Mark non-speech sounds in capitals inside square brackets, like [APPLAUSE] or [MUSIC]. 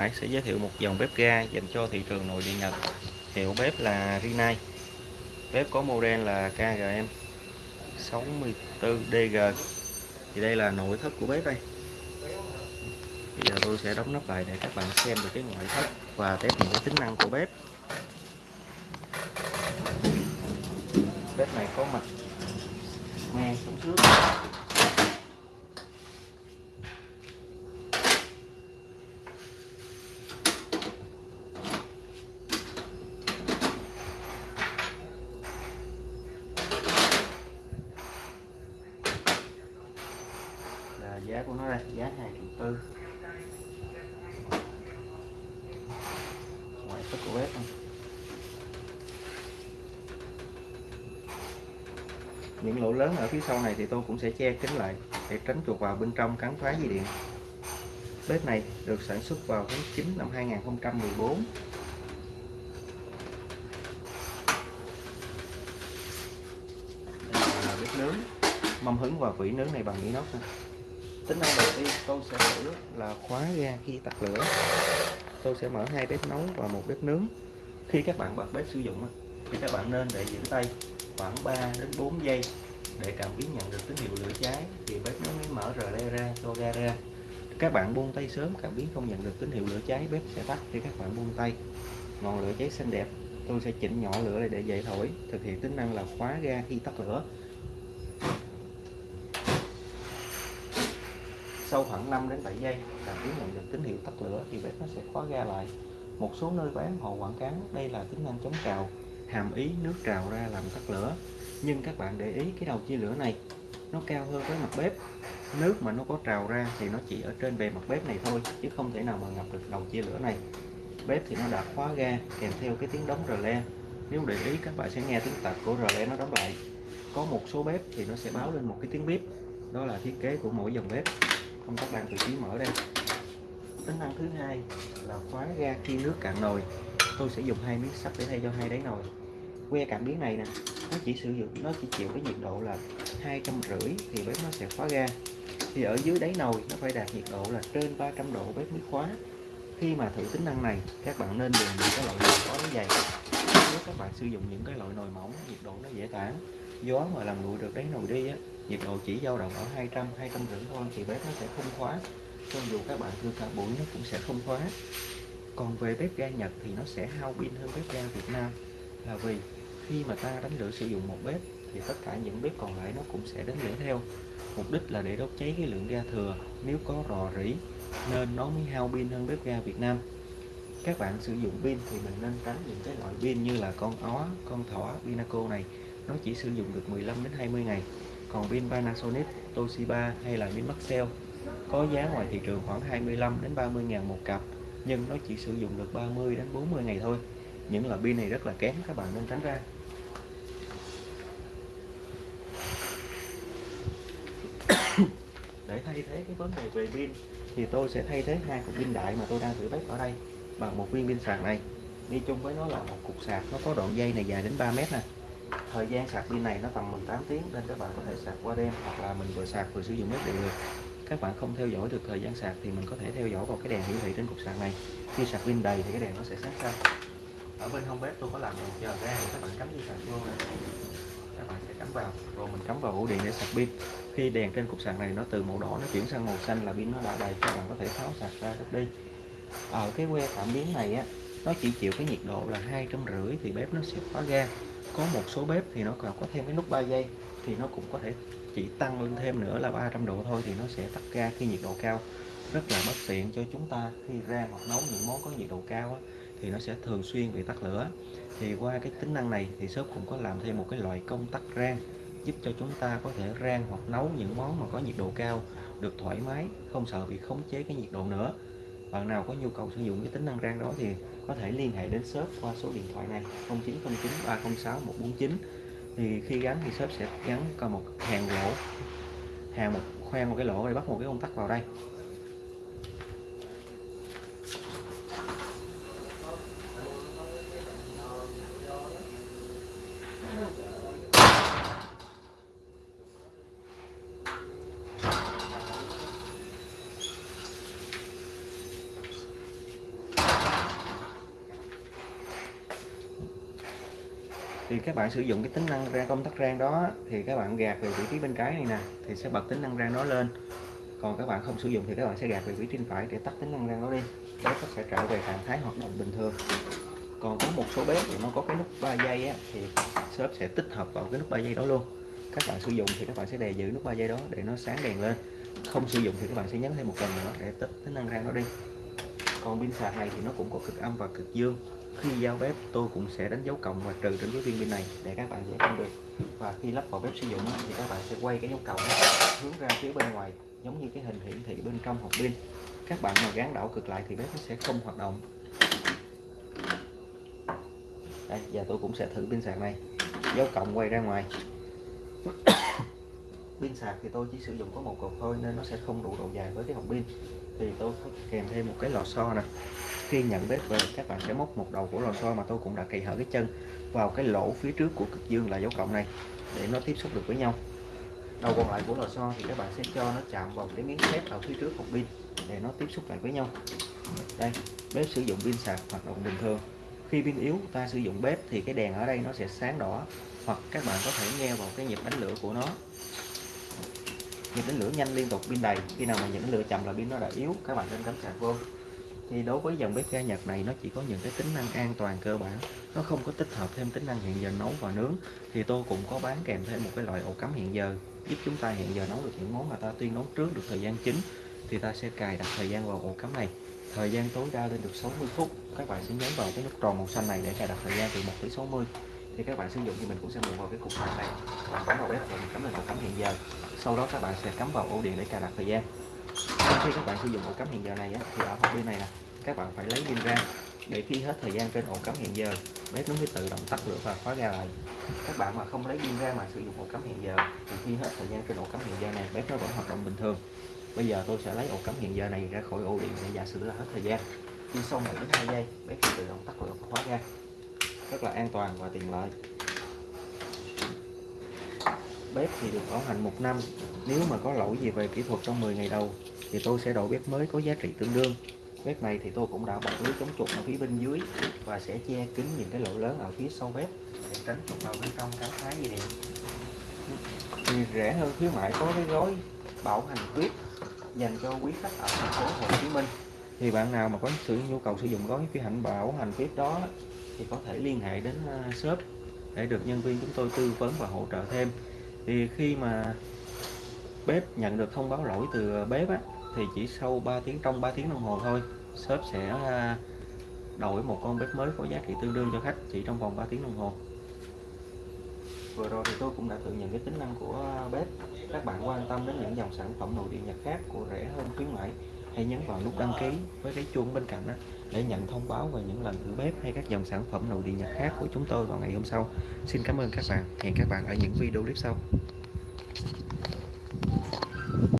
Hải sẽ giới thiệu một dòng bếp ga dành cho thị trường nội địa Nhật. Hiệu bếp là Rinnai. Bếp có model là KGM 64DG. Thì đây là nội thất của bếp đây. Bây giờ tôi sẽ đóng nắp lại để các bạn xem được cái ngoại thất và test những cái tính năng của bếp. Bếp này có mặt men xuống trước là giá của nó đây giá hai triệu tư bếp này. những lỗ lớn ở phía sau này thì tôi cũng sẽ che kín lại để tránh chuột vào bên trong cắn phá dây điện. Bếp này được sản xuất vào tháng 9 năm 2014 là bếp nướng. Mâm hứng và vỉ nướng này bằng inox tính năng đầu tiên tôi sẽ thử là khóa ga khi tắt lửa tôi sẽ mở hai bếp nấu và một bếp nướng. Khi các bạn bật bếp sử dụng thì các bạn nên để giữ tay khoảng 3 đến 4 giây để cảm biến nhận được tín hiệu lửa cháy. Thì bếp nó mới mở rờ le ra cho ga ra. Các bạn buông tay sớm, cảm biến không nhận được tín hiệu lửa cháy, bếp sẽ tắt khi các bạn buông tay. Ngọn lửa cháy xanh đẹp. Tôi sẽ chỉnh nhỏ lửa lại để dậy thổi. Thực hiện tính năng là khóa ga khi tắt lửa. Sau khoảng 5 đến 7 giây là biến nhận được tín hiệu tắt lửa thì bếp nó sẽ khóa ga lại. Một số nơi bán họ quảng cáo, đây là tính năng chống trào, hàm ý nước trào ra làm tắt lửa. Nhưng các bạn để ý cái đầu chia lửa này, nó cao hơn với mặt bếp. Nước mà nó có trào ra thì nó chỉ ở trên bề mặt bếp này thôi, chứ không thể nào mà ngập được đầu chia lửa này. Bếp thì nó đã khóa ga, kèm theo cái tiếng đóng rờ le. Nếu để ý, các bạn sẽ nghe tiếng tạch của rờ le nó đóng lại. Có một số bếp thì nó sẽ báo lên một cái tiếng bếp đó là thiết kế của mỗi dòng bếp công các bạn tự trí mở đây. Tính năng thứ hai là khóa ga khi nước cạn nồi. Tôi sẽ dùng hai miếng sắt để thay cho hai đáy nồi. Que cảm biến này nè, nó chỉ sử dụng, nó chỉ chịu cái nhiệt độ là hai trăm rưỡi thì bếp nó sẽ khóa ga. Thì ở dưới đáy nồi nó phải đạt nhiệt độ là trên 300 độ bếp mới khóa. Khi mà thử tính năng này, các bạn nên dùng những cái loại nồi có dày. Nếu các bạn sử dụng những cái loại nồi mỏng, nhiệt độ nó dễ tản gió mà làm nguội được đáy nồi đi á. Nhiệt độ chỉ dao động ở 200 200 rưỡi thôi thì bếp nó sẽ không khóa. Cho dù các bạn đưa cả buổi nó cũng sẽ không khóa. Còn về bếp ga Nhật thì nó sẽ hao pin hơn bếp ga Việt Nam. Là vì khi mà ta đánh lửa sử dụng một bếp thì tất cả những bếp còn lại nó cũng sẽ đánh lửa theo. Mục đích là để đốt cháy cái lượng ga thừa. Nếu có rò rỉ nên nó mới hao pin hơn bếp ga Việt Nam. Các bạn sử dụng pin thì mình nên tránh những cái loại pin như là con ó, con thỏ, Pinaco này nó chỉ sử dụng được 15 đến 20 ngày. Còn pin Panasonic, Toshiba hay là pin Maxell có giá ngoài thị trường khoảng 25 đến 30 ngàn một cặp nhưng nó chỉ sử dụng được 30 đến 40 ngày thôi. Những loại pin này rất là kém các bạn nên tránh ra. Để thay thế cái vấn đề về pin thì tôi sẽ thay thế hai cục pin đại mà tôi đang thử bếp ở đây bằng một viên pin sạc này. Đi chung với nó là một cục sạc nó có đoạn dây này dài đến 3 mét nè thời gian sạc pin này nó tầm 18 tiếng nên các bạn có thể sạc qua đêm hoặc là mình vừa sạc vừa sử dụng hết đều được. Các bạn không theo dõi được thời gian sạc thì mình có thể theo dõi vào cái đèn hiển thị trên cục sạc này. Khi sạc pin đầy thì cái đèn nó sẽ sáng xanh ở bên hông bếp tôi có làm một giờ ra các bạn cắm dây sạc vô này các bạn sẽ cắm vào, rồi mình cắm vào ổ điện để sạc pin. Khi đèn trên cục sạc này nó từ màu đỏ nó chuyển sang màu xanh là pin nó đã đầy, các bạn có thể tháo sạc ra được đi. Ở cái que cảm biến này á, nó chỉ chịu cái nhiệt độ là hai trăm rưỡi thì bếp nó sẽ khóa ga có một số bếp thì nó còn có thêm cái nút 3 giây thì nó cũng có thể chỉ tăng lên thêm nữa là 300 độ thôi thì nó sẽ tắt ga khi nhiệt độ cao. Rất là bất tiện cho chúng ta khi rang hoặc nấu những món có nhiệt độ cao á, thì nó sẽ thường xuyên bị tắt lửa. Thì qua cái tính năng này thì shop cũng có làm thêm một cái loại công tắc rang giúp cho chúng ta có thể rang hoặc nấu những món mà có nhiệt độ cao được thoải mái không sợ bị khống chế cái nhiệt độ nữa bạn nào có nhu cầu sử dụng cái tính năng rang đó thì có thể liên hệ đến shop qua số điện thoại này 0909 306 149 thì khi gắn thì shop sẽ gắn còn một hàng lỗ, hàng một khoan một cái lỗ để bắt một cái công tắc vào đây. Thì các bạn sử dụng cái tính năng ra công tắc rang đó thì các bạn gạt về vị trí bên trái này nè thì sẽ bật tính năng rang đó lên. Còn các bạn không sử dụng thì các bạn sẽ gạt về vị trí bên phải để tắt tính năng rang đó đi. Bếp nó sẽ trở về trạng thái hoạt động bình thường. Còn có một số bếp thì nó có cái nút 3 giây á, thì shop sẽ tích hợp vào cái nút 3 giây đó luôn. Các bạn sử dụng thì các bạn sẽ đè giữ nút 3 giây đó để nó sáng đèn lên. Không sử dụng thì các bạn sẽ nhấn thêm một lần nữa để tắt tính năng rang đó đi. Còn pin sạc này thì nó cũng có cực âm và cực dương khi giao bếp, tôi cũng sẽ đánh dấu cộng và trừ trên cái viên pin này để các bạn dễ phân biệt. Và khi lắp vào bếp sử dụng thì các bạn sẽ quay cái dấu cộng hướng ra phía bên ngoài, giống như cái hình hiển thị bên trong hộp pin. Các bạn mà gắn đảo cực lại thì bếp nó sẽ không hoạt động. Đây, giờ tôi cũng sẽ thử pin sạc này. Dấu cộng quay ra ngoài. [COUGHS] Pin sạc thì tôi chỉ sử dụng có một cục thôi, nên nó sẽ không đủ độ dài với cái hộp pin. Thì tôi có kèm thêm một cái lò xo nè khi nhận bếp về các bạn sẽ móc một đầu của lò xo mà tôi cũng đã cày hở cái chân vào cái lỗ phía trước của cực dương là dấu cộng này để nó tiếp xúc được với nhau. Đầu còn lại của lò xo thì các bạn sẽ cho nó chạm vào cái miếng thép ở phía trước hộp pin để nó tiếp xúc lại với nhau. Đây, bếp sử dụng pin sạc hoạt động bình thường. Khi pin yếu, ta sử dụng bếp thì cái đèn ở đây nó sẽ sáng đỏ hoặc các bạn có thể nghe vào cái nhịp đánh lửa của nó. Nhịp đánh lửa nhanh liên tục pin đầy, khi nào mà nhịp đánh lửa chậm là pin nó đã yếu, các bạn nên cắm sạc vô thì đối với dòng bếp ga Nhật này, nó chỉ có những cái tính năng an toàn cơ bản. Nó không có tích hợp thêm tính năng hẹn giờ nấu và nướng. Thì tôi cũng có bán kèm thêm một cái loại ổ cắm hẹn giờ, giúp chúng ta hẹn giờ nấu được những món mà ta tuyên nấu trước được thời gian chính. Thì ta sẽ cài đặt thời gian vào ổ cắm này. Thời gian tối đa lên được 60 phút. Các bạn sẽ nhấn vào cái nút tròn màu xanh này để cài đặt thời gian từ 1 tới 60 thì các bạn sử dụng thì mình cũng sẽ mượn vào cái cục sạc này. Và cắm vào bếp và mình cắm lên ổ cắm hẹn giờ. Sau đó các bạn sẽ cắm vào ổ điện để cài đặt thời gian khi các bạn sử dụng ổ cắm hẹn giờ này á, thì ở hộp pin này nè. Các bạn phải lấy pin ra để khi hết thời gian trên ổ cắm hẹn giờ bếp nó mới tự động tắt lửa và khóa ra lại. Các bạn mà không lấy pin ra mà sử dụng ổ cắm hẹn giờ thì khi hết thời gian trên ổ cắm hẹn giờ này bếp nó vẫn hoạt động bình thường. Bây giờ tôi sẽ lấy ổ cắm hẹn giờ này ra khỏi ổ điện để giả sử là hết thời gian. Khi sau 1 đến 2 giây bếp sẽ tự động tắt lửa và khóa ra rất là an toàn và tiện lợi. Bếp thì được bảo hành một năm. Nếu mà có lỗi gì về kỹ thuật trong 10 ngày đầu thì tôi sẽ đổi bếp mới có giá trị tương đương. Bếp này thì tôi cũng đã bọc lưới chống chuột ở phía bên dưới và sẽ che kín những cái lỗ lớn ở phía sau bếp để tránh chuột vào bên trong cắm thái gì điện thì rẻ hơn khuyến mại có cái gói bảo hành tuyết dành cho quý khách ở thành phố Hồ Chí Minh. Thì bạn nào mà có sự nhu cầu sử dụng gói phía hạnh bảo hành tuyết đó thì có thể liên hệ đến à, shop để được nhân viên chúng tôi tư vấn và hỗ trợ thêm. Thì khi mà bếp nhận được thông báo lỗi từ bếp á, thì chỉ sau 3 tiếng, trong 3 tiếng đồng hồ thôi, shop sẽ à, đổi một con bếp mới có giá trị tương đương cho khách chỉ trong vòng 3 tiếng đồng hồ. Vừa rồi thì tôi cũng đã tự nhận cái tính năng của bếp. Các bạn quan tâm đến những dòng sản phẩm nội địa nhật khác của rẻ hơn, khuyến mãi, hãy nhấn vào nút đăng ký với cái chuông bên cạnh đó để nhận thông báo về những lần thử bếp hay các dòng sản phẩm nội địa nhật khác của chúng tôi vào ngày hôm sau. Xin cảm ơn các bạn. Hẹn các bạn ở những video clip sau.